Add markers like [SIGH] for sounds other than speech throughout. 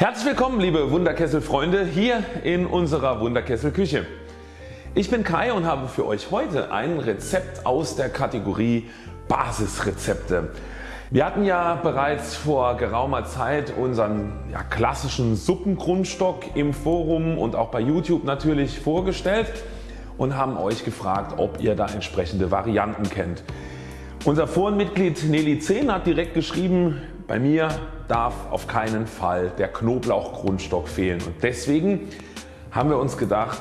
Herzlich willkommen liebe Wunderkessel Freunde hier in unserer Wunderkessel Küche. Ich bin Kai und habe für euch heute ein Rezept aus der Kategorie Basisrezepte. Wir hatten ja bereits vor geraumer Zeit unseren ja, klassischen Suppengrundstock im Forum und auch bei YouTube natürlich vorgestellt und haben euch gefragt ob ihr da entsprechende Varianten kennt. Unser Forenmitglied Nelly 10 hat direkt geschrieben bei mir darf auf keinen Fall der Knoblauchgrundstock fehlen und deswegen haben wir uns gedacht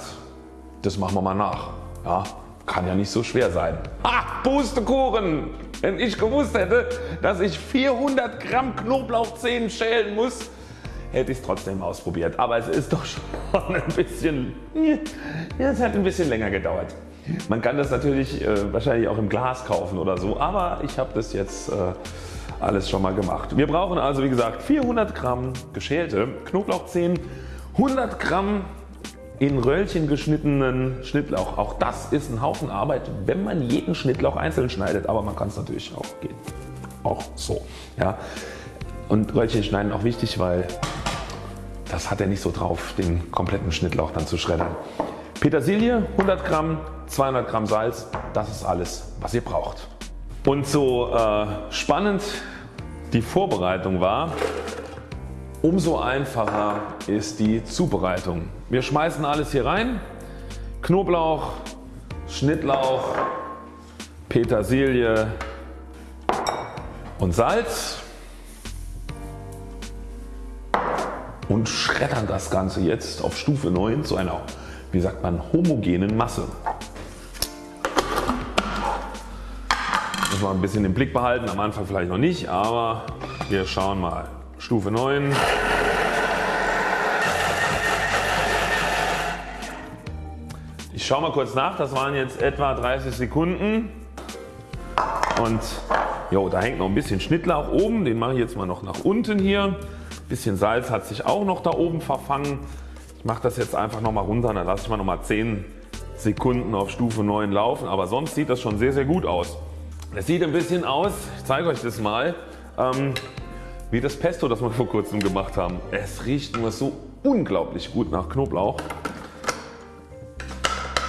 das machen wir mal nach. Ja, kann ja nicht so schwer sein. Ha, Pustekuchen! Wenn ich gewusst hätte dass ich 400 Gramm Knoblauchzehen schälen muss hätte ich es trotzdem ausprobiert. Aber es ist doch [LAUGHS] schon ein bisschen, es hat ein bisschen länger gedauert. Man kann das natürlich äh, wahrscheinlich auch im Glas kaufen oder so, aber ich habe das jetzt äh, alles schon mal gemacht. Wir brauchen also wie gesagt 400 Gramm geschälte Knoblauchzehen, 100 Gramm in Röllchen geschnittenen Schnittlauch. Auch das ist ein Haufen Arbeit wenn man jeden Schnittlauch einzeln schneidet, aber man kann es natürlich auch gehen. Auch so. Ja. Und Röllchen schneiden auch wichtig, weil das hat er nicht so drauf den kompletten Schnittlauch dann zu schreddern. Petersilie 100 Gramm, 200 Gramm Salz, das ist alles was ihr braucht. Und so äh, spannend die Vorbereitung war, umso einfacher ist die Zubereitung. Wir schmeißen alles hier rein, Knoblauch, Schnittlauch, Petersilie und Salz und schreddern das Ganze jetzt auf Stufe 9 zu einer wie sagt man homogenen Masse. Muss man ein bisschen im Blick behalten, am Anfang vielleicht noch nicht, aber wir schauen mal. Stufe 9. Ich schaue mal kurz nach, das waren jetzt etwa 30 Sekunden und jo, da hängt noch ein bisschen Schnittlauch oben, den mache ich jetzt mal noch nach unten hier. Ein bisschen Salz hat sich auch noch da oben verfangen. Ich mache das jetzt einfach nochmal runter, dann lasse ich mal nochmal 10 Sekunden auf Stufe 9 laufen, aber sonst sieht das schon sehr sehr gut aus. Es sieht ein bisschen aus, ich zeige euch das mal, ähm, wie das Pesto das wir vor kurzem gemacht haben. Es riecht nur so unglaublich gut nach Knoblauch.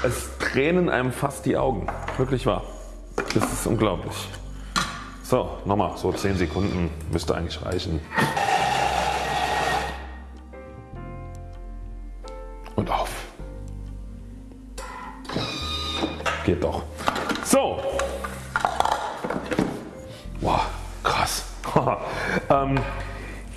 Es tränen einem fast die Augen, wirklich wahr. Das ist unglaublich. So nochmal so 10 Sekunden müsste eigentlich reichen. Und auf. Geht doch. [LAUGHS] ähm,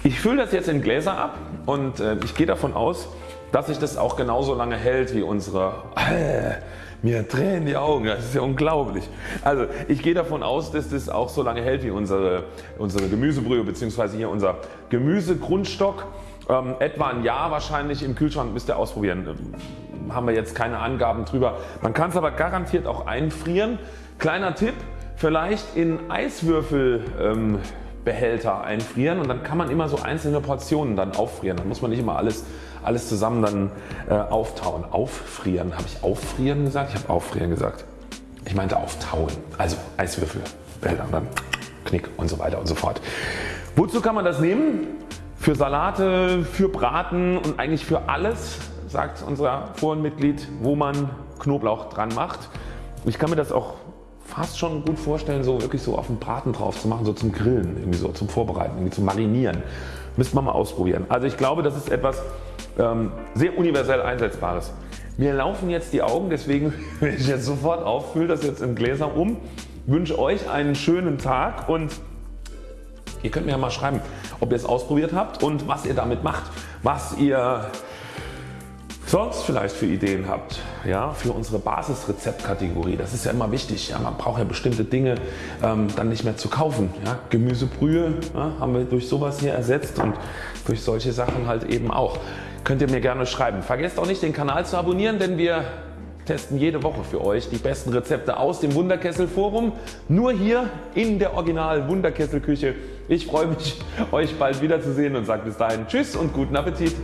ich fülle das jetzt in Gläser ab und äh, ich gehe davon aus dass sich das auch genauso lange hält wie unsere äh, mir tränen die Augen, das ist ja unglaublich. Also ich gehe davon aus dass das auch so lange hält wie unsere, unsere Gemüsebrühe bzw. hier unser Gemüsegrundstock. Ähm, etwa ein Jahr wahrscheinlich im Kühlschrank müsst ihr ausprobieren. Ähm, haben wir jetzt keine Angaben drüber. Man kann es aber garantiert auch einfrieren. Kleiner Tipp vielleicht in Eiswürfel ähm, Behälter einfrieren und dann kann man immer so einzelne Portionen dann auffrieren. Dann muss man nicht immer alles, alles zusammen dann äh, auftauen. Auffrieren, habe ich auffrieren gesagt? Ich habe auffrieren gesagt. Ich meinte auftauen, also Eiswürfelbehälter und dann Knick und so weiter und so fort. Wozu kann man das nehmen? Für Salate, für Braten und eigentlich für alles sagt unser Forenmitglied wo man Knoblauch dran macht. Ich kann mir das auch fast schon gut vorstellen so wirklich so auf den Braten drauf zu machen, so zum Grillen, irgendwie so zum Vorbereiten, irgendwie zum Marinieren. Müsste man mal ausprobieren. Also ich glaube das ist etwas ähm, sehr universell einsetzbares. Mir laufen jetzt die Augen deswegen [LAUGHS] wenn ich jetzt sofort auf, fülle das jetzt in Gläser um, wünsche euch einen schönen Tag und ihr könnt mir ja mal schreiben ob ihr es ausprobiert habt und was ihr damit macht, was ihr sonst vielleicht für Ideen habt ja, für unsere Basisrezeptkategorie. Das ist ja immer wichtig. Ja, man braucht ja bestimmte Dinge ähm, dann nicht mehr zu kaufen. Ja. Gemüsebrühe ja, haben wir durch sowas hier ersetzt und durch solche Sachen halt eben auch. Könnt ihr mir gerne schreiben. Vergesst auch nicht den Kanal zu abonnieren, denn wir testen jede Woche für euch die besten Rezepte aus dem Wunderkessel Forum. Nur hier in der Original Wunderkessel Küche. Ich freue mich euch bald wiederzusehen und sage bis dahin Tschüss und guten Appetit.